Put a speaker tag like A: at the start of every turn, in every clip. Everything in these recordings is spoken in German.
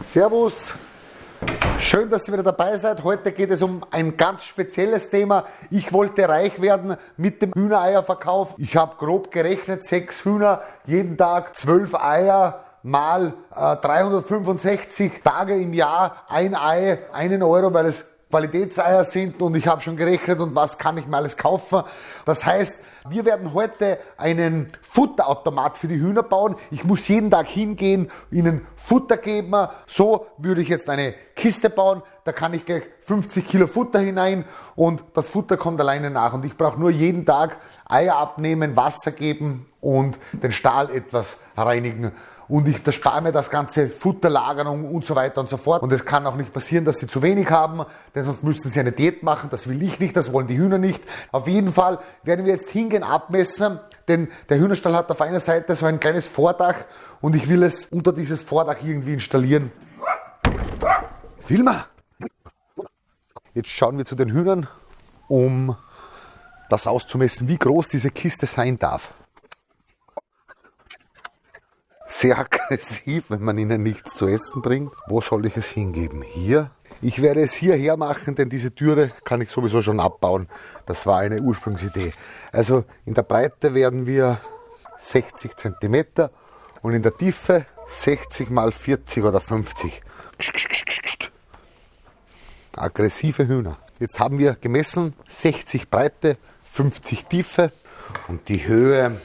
A: Servus, schön, dass ihr wieder dabei seid. Heute geht es um ein ganz spezielles Thema. Ich wollte reich werden mit dem Hühnereierverkauf. Ich habe grob gerechnet, sechs Hühner, jeden Tag zwölf Eier mal äh, 365 Tage im Jahr, ein Ei, einen Euro, weil es Qualitätseier sind und ich habe schon gerechnet und was kann ich mir alles kaufen. Das heißt, wir werden heute einen Futterautomat für die Hühner bauen. Ich muss jeden Tag hingehen, ihnen Futter geben. So würde ich jetzt eine Kiste bauen. Da kann ich gleich 50 Kilo Futter hinein und das Futter kommt alleine nach. Und ich brauche nur jeden Tag Eier abnehmen, Wasser geben und den Stahl etwas reinigen und ich spare mir das ganze Futterlagerung und so weiter und so fort. Und es kann auch nicht passieren, dass sie zu wenig haben, denn sonst müssten sie eine Diät machen. Das will ich nicht, das wollen die Hühner nicht. Auf jeden Fall werden wir jetzt hingehen, abmessen, denn der Hühnerstall hat auf einer Seite so ein kleines Vordach und ich will es unter dieses Vordach irgendwie installieren. Wilma! Jetzt schauen wir zu den Hühnern, um das auszumessen, wie groß diese Kiste sein darf sehr aggressiv, wenn man ihnen nichts zu essen bringt. Wo soll ich es hingeben? Hier? Ich werde es hierher machen, denn diese Türe kann ich sowieso schon abbauen. Das war eine Ursprungsidee. Also in der Breite werden wir 60 cm und in der Tiefe 60 mal 40 oder 50. Aggressive Hühner. Jetzt haben wir gemessen 60 Breite, 50 Tiefe und die Höhe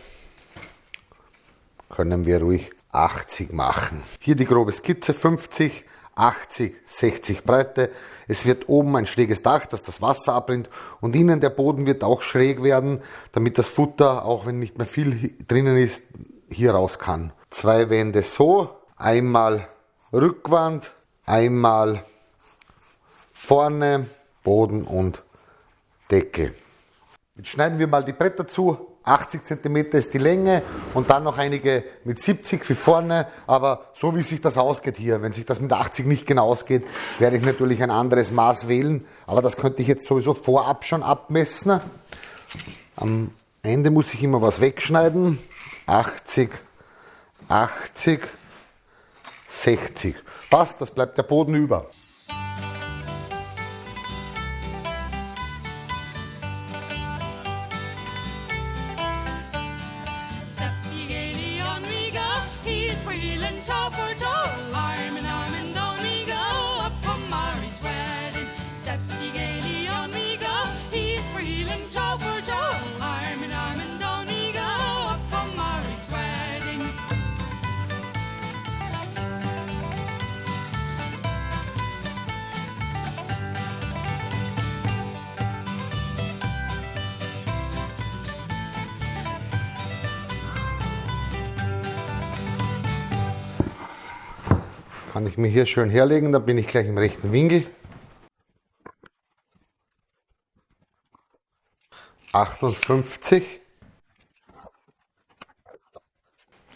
A: können wir ruhig 80 machen. Hier die grobe Skizze 50, 80, 60 Breite. Es wird oben ein schräges Dach, das das Wasser abbringt und innen der Boden wird auch schräg werden, damit das Futter, auch wenn nicht mehr viel drinnen ist, hier raus kann. Zwei Wände so, einmal Rückwand, einmal vorne, Boden und Deckel. Jetzt schneiden wir mal die Bretter zu, 80 cm ist die Länge und dann noch einige mit 70 für vorne. Aber so wie sich das ausgeht hier, wenn sich das mit 80 nicht genau ausgeht, werde ich natürlich ein anderes Maß wählen. Aber das könnte ich jetzt sowieso vorab schon abmessen. Am Ende muss ich immer was wegschneiden. 80, 80, 60. Passt, das bleibt der Boden über. Kann ich mir hier schön herlegen, dann bin ich gleich im rechten Winkel. 58,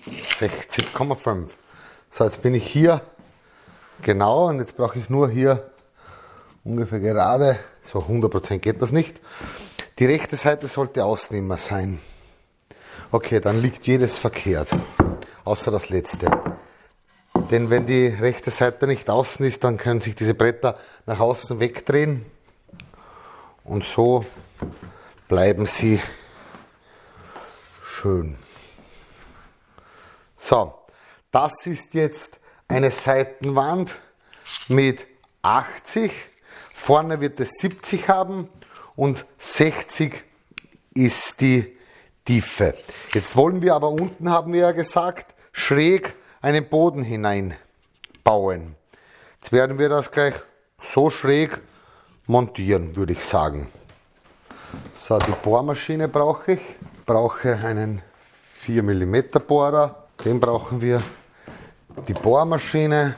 A: 60,5. So, jetzt bin ich hier genau und jetzt brauche ich nur hier ungefähr gerade, so 100% geht das nicht. Die rechte Seite sollte Ausnehmer sein. Okay, dann liegt jedes verkehrt, außer das letzte. Denn wenn die rechte Seite nicht außen ist, dann können sich diese Bretter nach außen wegdrehen und so bleiben sie schön. So, das ist jetzt eine Seitenwand mit 80. Vorne wird es 70 haben und 60 ist die Tiefe. Jetzt wollen wir aber unten, haben wir ja gesagt, schräg einen Boden hineinbauen. Jetzt werden wir das gleich so schräg montieren, würde ich sagen. So, die Bohrmaschine brauche ich. Brauche einen 4 mm Bohrer. Den brauchen wir. Die Bohrmaschine.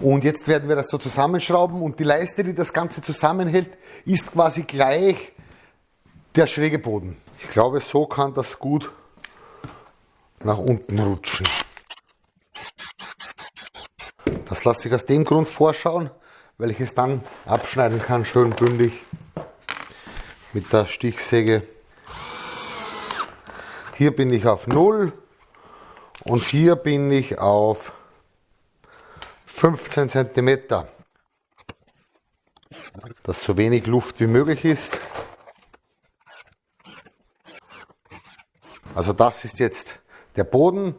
A: Und jetzt werden wir das so zusammenschrauben und die Leiste, die das Ganze zusammenhält, ist quasi gleich der schräge Boden. Ich glaube, so kann das gut nach unten rutschen. Das lasse ich aus dem Grund vorschauen, weil ich es dann abschneiden kann, schön bündig mit der Stichsäge. Hier bin ich auf 0 und hier bin ich auf 15 cm, dass so wenig Luft wie möglich ist. Also das ist jetzt der Boden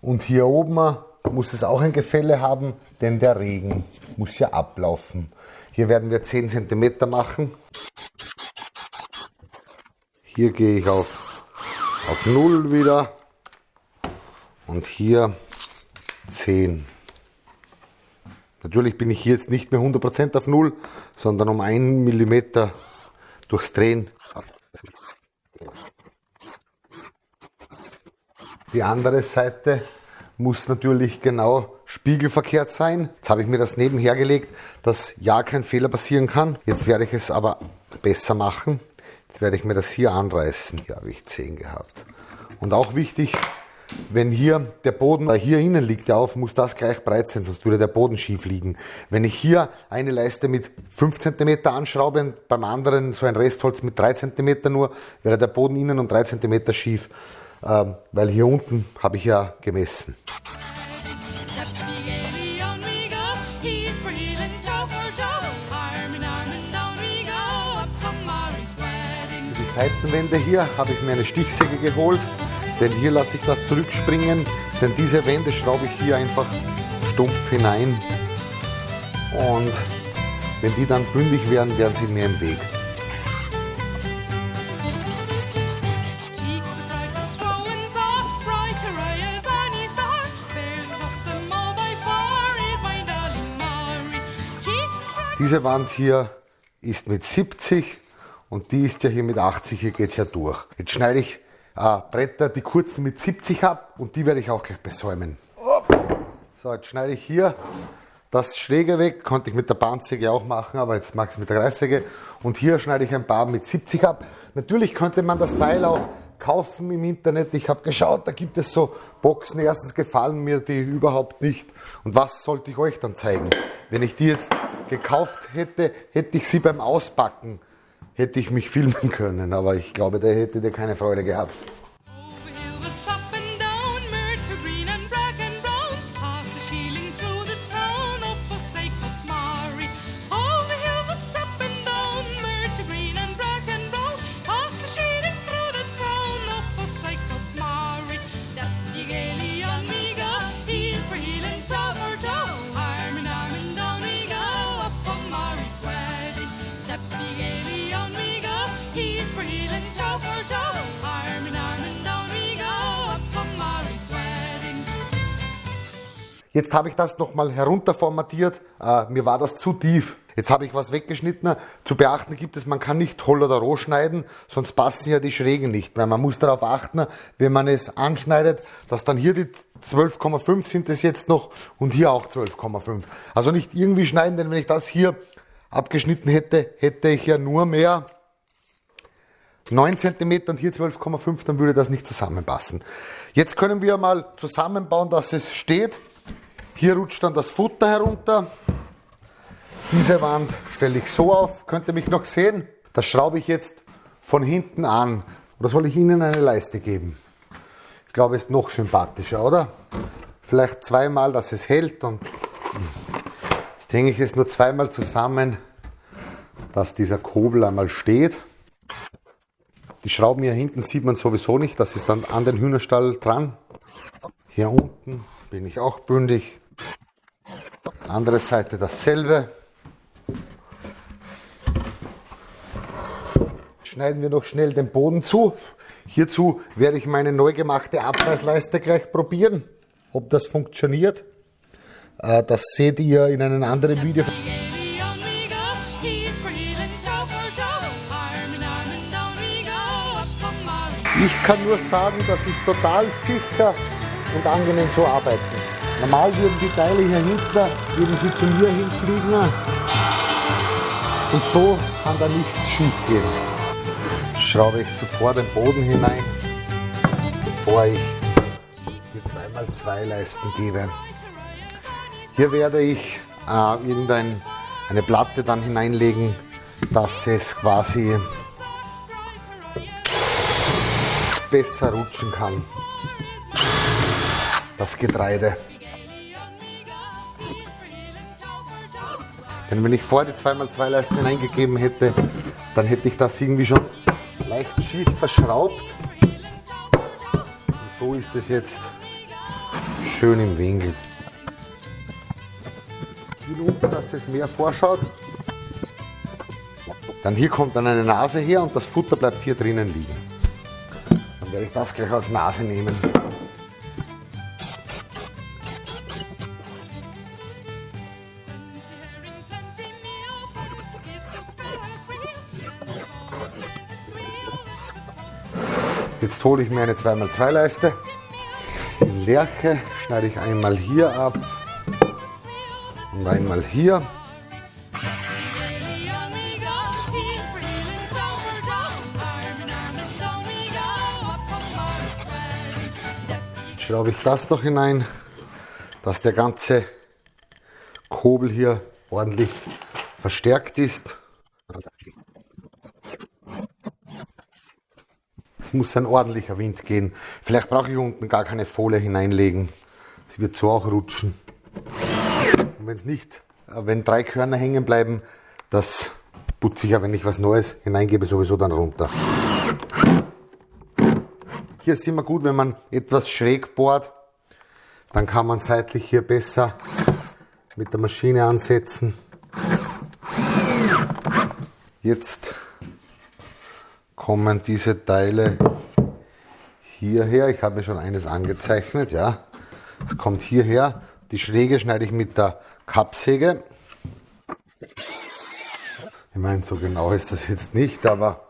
A: und hier oben muss es auch ein Gefälle haben, denn der Regen muss ja ablaufen. Hier werden wir 10 cm machen. Hier gehe ich auf, auf 0 wieder und hier 10. Natürlich bin ich hier jetzt nicht mehr 100% auf 0, sondern um 1 mm durchs Drehen. Die andere Seite muss natürlich genau spiegelverkehrt sein. Jetzt habe ich mir das nebenher gelegt, dass ja kein Fehler passieren kann. Jetzt werde ich es aber besser machen. Jetzt werde ich mir das hier anreißen. Hier habe ich 10 gehabt. Und auch wichtig, wenn hier der Boden hier innen liegt, der auf, muss das gleich breit sein, sonst würde der Boden schief liegen. Wenn ich hier eine Leiste mit 5 cm anschraube und beim anderen so ein Restholz mit 3 cm nur, wäre der Boden innen um 3 cm schief, ähm, weil hier unten habe ich ja gemessen. Für die Seitenwände hier habe ich mir eine Stichsäge geholt denn hier lasse ich das zurückspringen, denn diese Wände schraube ich hier einfach stumpf hinein und wenn die dann bündig werden, werden sie mir im Weg. Diese Wand hier ist mit 70 und die ist ja hier mit 80, hier geht es ja durch. Jetzt schneide ich äh, Bretter, die kurzen mit 70 ab und die werde ich auch gleich besäumen. So, jetzt schneide ich hier das Schräge weg, konnte ich mit der Bahnsäge auch machen, aber jetzt mache ich es mit der Reißsäge. Und hier schneide ich ein paar mit 70 ab. Natürlich könnte man das Teil auch kaufen im Internet. Ich habe geschaut, da gibt es so Boxen. Erstens gefallen mir die überhaupt nicht. Und was sollte ich euch dann zeigen? Wenn ich die jetzt gekauft hätte, hätte ich sie beim Auspacken hätte ich mich filmen können, aber ich glaube, der hätte dir keine Freude gehabt. Jetzt habe ich das nochmal herunterformatiert. Äh, mir war das zu tief. Jetzt habe ich was weggeschnitten. Zu beachten gibt es, man kann nicht holl oder roh schneiden, sonst passen ja die Schrägen nicht. Weil man muss darauf achten, wenn man es anschneidet, dass dann hier die 12,5 sind es jetzt noch und hier auch 12,5. Also nicht irgendwie schneiden, denn wenn ich das hier abgeschnitten hätte, hätte ich ja nur mehr 9 cm und hier 12,5, dann würde das nicht zusammenpassen. Jetzt können wir mal zusammenbauen, dass es steht. Hier rutscht dann das Futter herunter. Diese Wand stelle ich so auf. Könnt ihr mich noch sehen? Das schraube ich jetzt von hinten an. Oder soll ich Ihnen eine Leiste geben? Ich glaube, ist noch sympathischer, oder? Vielleicht zweimal, dass es hält und jetzt hänge ich es nur zweimal zusammen, dass dieser Kobel einmal steht. Die Schrauben hier hinten sieht man sowieso nicht, das ist dann an den Hühnerstall dran. Hier unten bin ich auch bündig. Andere Seite dasselbe. Schneiden wir noch schnell den Boden zu. Hierzu werde ich meine neu gemachte Abreißleiste gleich probieren, ob das funktioniert. Äh, das seht ihr in einem anderen Video. Ich kann nur sagen, das ist total sicher und angenehm zu arbeiten. Normal würden die Teile hier hinten, würden sie zu mir hinfliegen. Und so kann da nichts schief gehen. Schraube ich zuvor den Boden hinein, bevor ich die 2x2 Leisten gebe. Hier werde ich äh, irgendeine Platte dann hineinlegen, dass es quasi besser rutschen kann. Das Getreide. Denn wenn ich vor die 2x2 Leisten hineingegeben hätte, dann hätte ich das irgendwie schon leicht schief verschraubt. Und so ist es jetzt schön im Winkel. Ich will dass es mehr vorschaut. Dann hier kommt dann eine Nase her und das Futter bleibt hier drinnen liegen. Dann werde ich das gleich als Nase nehmen. Jetzt hole ich mir eine 2x2 Leiste. In Lerche schneide ich einmal hier ab und einmal hier. Schraube ich das noch hinein, dass der ganze Kobel hier ordentlich verstärkt ist. Es muss ein ordentlicher Wind gehen. Vielleicht brauche ich unten gar keine Folie hineinlegen. Sie wird so auch rutschen. Und wenn es nicht, äh, wenn drei Körner hängen bleiben, das putze ich ja, wenn ich was Neues hineingebe, sowieso dann runter. Hier ist immer gut, wenn man etwas schräg bohrt, dann kann man seitlich hier besser mit der Maschine ansetzen. Jetzt kommen diese Teile hierher. Ich habe schon eines angezeichnet, ja. Es kommt hierher. Die Schräge schneide ich mit der Kappsäge. Ich meine, so genau ist das jetzt nicht, aber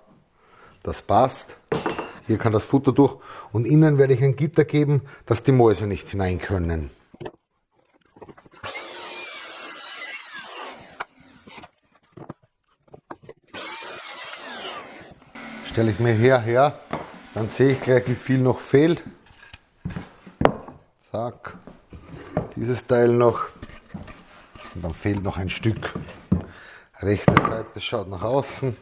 A: das passt. Hier kann das Futter durch und innen werde ich ein Gitter geben, dass die Mäuse nicht hinein können. Stelle ich mir hierher, dann sehe ich gleich, wie viel noch fehlt. Zack, dieses Teil noch. Und dann fehlt noch ein Stück. Rechte Seite schaut nach außen.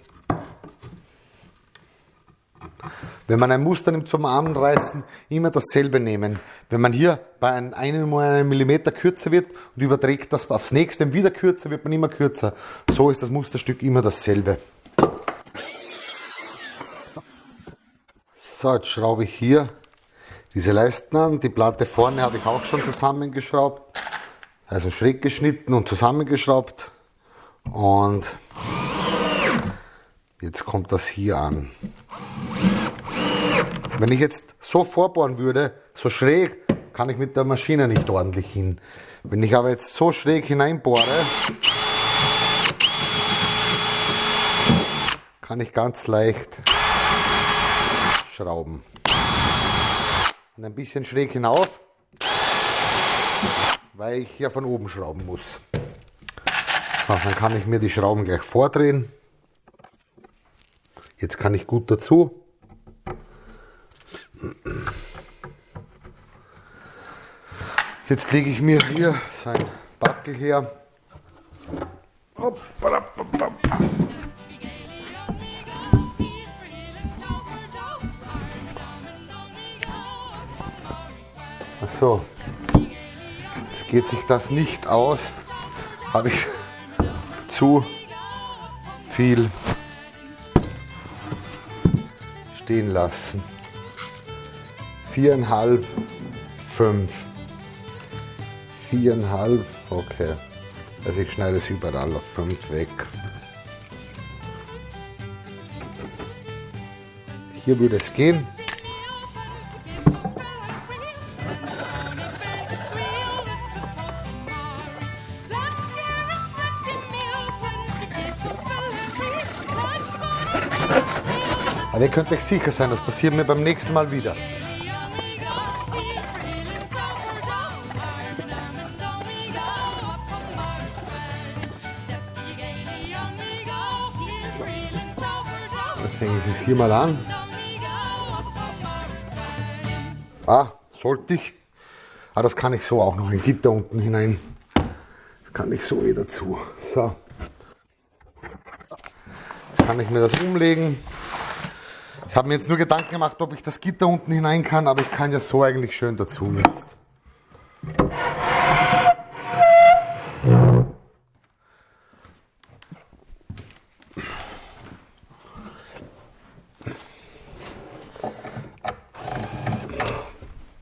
A: Wenn man ein Muster nimmt zum Armenreißen, immer dasselbe nehmen. Wenn man hier bei einem, einem Millimeter kürzer wird und überträgt das aufs nächste wieder kürzer, wird man immer kürzer. So ist das Musterstück immer dasselbe. So, jetzt schraube ich hier diese Leisten an. Die Platte vorne habe ich auch schon zusammengeschraubt. Also schräg geschnitten und zusammengeschraubt. Und jetzt kommt das hier an. Wenn ich jetzt so vorbohren würde, so schräg, kann ich mit der Maschine nicht ordentlich hin. Wenn ich aber jetzt so schräg hineinbohre, kann ich ganz leicht Schrauben. Und ein bisschen schräg hinauf, weil ich hier von oben schrauben muss. So, dann kann ich mir die Schrauben gleich vordrehen. Jetzt kann ich gut dazu. Jetzt lege ich mir hier sein Backel her. Geht sich das nicht aus. Habe ich zu viel stehen lassen. Viereinhalb, fünf. Viereinhalb, okay. Also ich schneide es überall auf fünf weg. Hier würde es gehen. Aber ihr könnt euch sicher sein, das passiert mir beim nächsten Mal wieder. Dann hänge ich es hier mal an. Ah, sollte ich. Ah, das kann ich so auch noch ein Gitter unten hinein. Das kann ich so wieder zu. So. Jetzt kann ich mir das umlegen. Ich habe mir jetzt nur Gedanken gemacht, ob ich das Gitter unten hinein kann, aber ich kann ja so eigentlich schön dazu jetzt.